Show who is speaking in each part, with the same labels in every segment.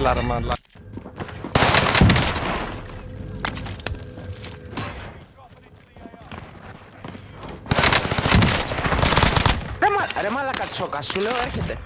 Speaker 1: Larma, larma. Ρε μάλακα τσόκα, σου λέω έρχεται.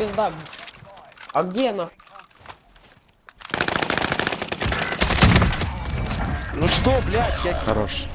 Speaker 2: Пизда. А где она?
Speaker 1: Ну что, блядь, я...
Speaker 3: Хорош.